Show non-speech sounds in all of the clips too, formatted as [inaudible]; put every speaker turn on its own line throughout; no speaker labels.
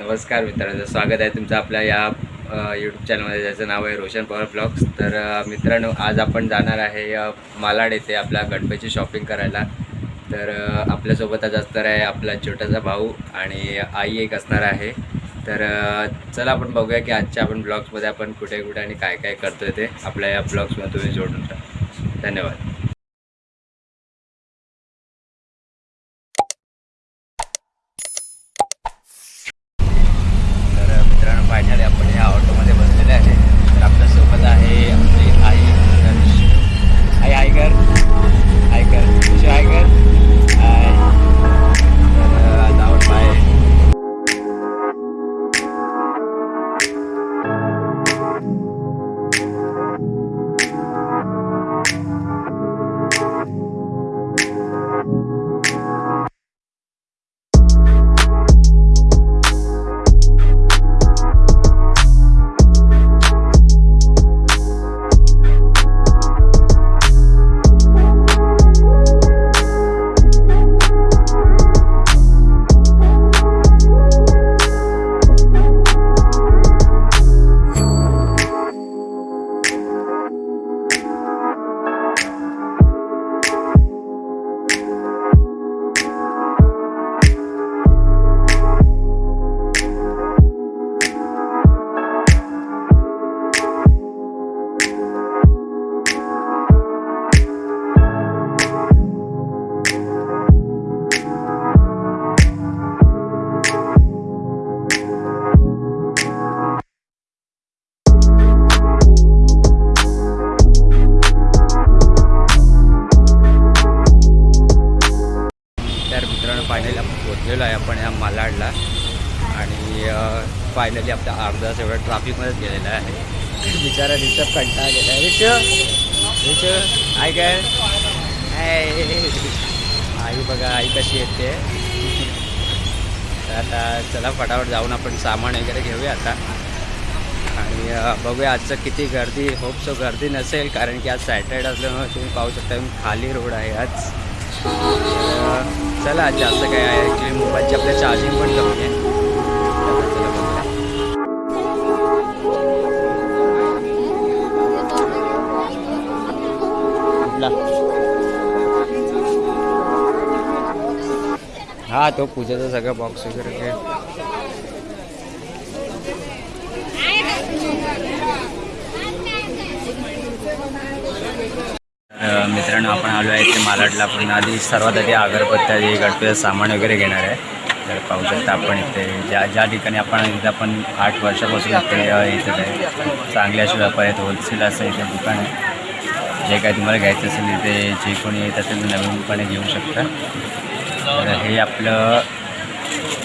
नमस्कार मित्रांनो स्वागत आहे तुमचं आपल्या या यूट्यूब चॅनलमध्ये ज्याचं नाव आहे रोशन पवार ब्लॉग्स. तर मित्रांनो आज आपण जाणार आहे मालाड येथे आपल्या गणपतीची शॉपिंग करायला. तर आपल्यासोबत आज असणार आहे आपला छोटासा भाऊ आणि आई एक असणार आहे. तर चला आपण बघूया की आजच्या आपण ब्लॉग्समध्ये आपण कुठे कुठे आणि काय काय करतोय ते आपल्या या ब्लॉग्समध्ये तुम्ही जोडून राहा धन्यवाद. फायनली आपला अर्धा तास एवढा ट्रॅफिकमध्येच गेलेला आहे. बिचारा रिषभ कंटाळा गेला आहे रिषभ? रिषभ? आई काय? आई बघा आई कशी येते? तर आता चला फटाफट जाऊन आपण सामान वगैरे घेऊया आता. आणि बघूया आजचं किती गर्दी होपसो गर्दी नसेल कारण की आज सॅटर्डे असल्यामुळे तुम्ही पाहू शकता खाली रोड आहे आज. चला आज जास्त काय आहे ॲक्च्युली मोबाईलची आपल्या चार्जिंग पण कमी आहे. हा तो पूजेचा सगळा बॉक्स वगैरे घे मित्रांनो आपण आलो आहे ते मालाडला. आपण आधी सर्वात आधी अगरबत्त्या जे सामान वगैरे घेणार आहे. तर पाहू शकता आपण इथे ज्या ज्या ठिकाणी आपण इथं आपण आठ वर्षापासून इथे इथं आहे चांगले असे व्यापार आहेत होलसेल असं इथे दुकान आहे. जे काय तुम्हाला घ्यायचं असेल इथे जे कोणी येतात ते नवीनपणे घेऊ शकता. तर हे आपलं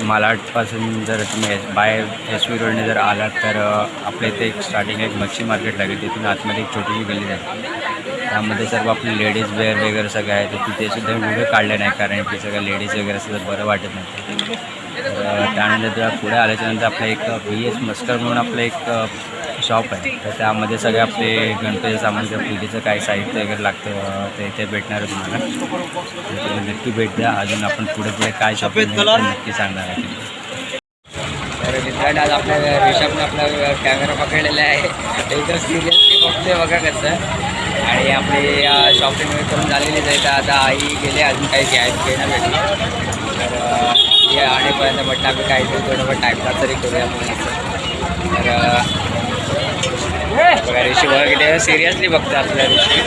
मालाडपासून जर तुम्ही बाय एस वी रोडने जर आलात तर आपल्या इथे एक स्टार्टिंग एक मच्छी मार्केट लागेल. तिथून आतमध्ये एक छोटीशी गल्ली आहे. त्यामध्ये सर्व आपले लेडीज वेअर वगैरे सगळं आहे. तर तिथे सुद्धा व्हिडिओ काढले नाही कारण की सगळं लेडीज वगैरे असं बरं वाटत नाही. त्यानंतर त्या पुढे आल्याच्यानंतर आपलं एक बी एस मस्कर म्हणून आपलं एक शॉप आहे. तर त्यामध्ये सगळे आपले गणपती सामान किंवा पूजेचं काय साहित्य वगैरे लागतं ते इथे भेटणार आहे तुम्हाला. नक्की भेट द्या. अजून आपण पुढे पुढे काय शॉपिंग नक्की सांगणार आहे तर मित्रांनो आज आपल्या ऋषभने आपला कॅमेरा पकडलेला आहे. एकदम सिरियसली बघतोय बघा कसं. आणि आपली शॉपिंग करून झालेलीच आहे. तर आता आई गेले अजून काही घ्याय घेणं भेटलं. तर हे आणेपर्यंत म्हटलं आम्ही काहीतरी थोडंफार टाईमपास तरी करूया तर ऋषी किती सिरियसली बघतो आपल्या ऋषी?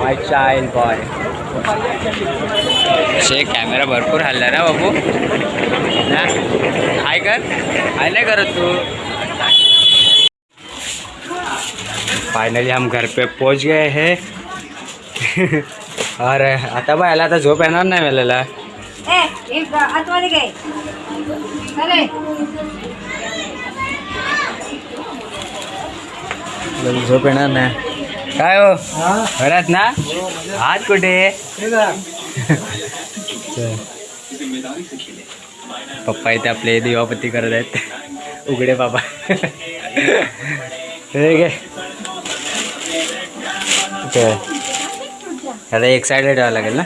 माय चाइल्ड बॉय असे कॅमेरा भरपूर हल्ला ना बाबू। ना? हाय कर। हाय नाही करत तू। फाइनली हम घर पे पहुँच गए हैं। [laughs] अरे आता बा याला आता झोप येणार नाही मला झोप येणार नाही. काय हो? घरात ना? हात कुठे? पप्पा इथे आपले दिवापती करत आहेत. उघडे बाबा. हे घे. आता एक ठेवावं लागेल ना?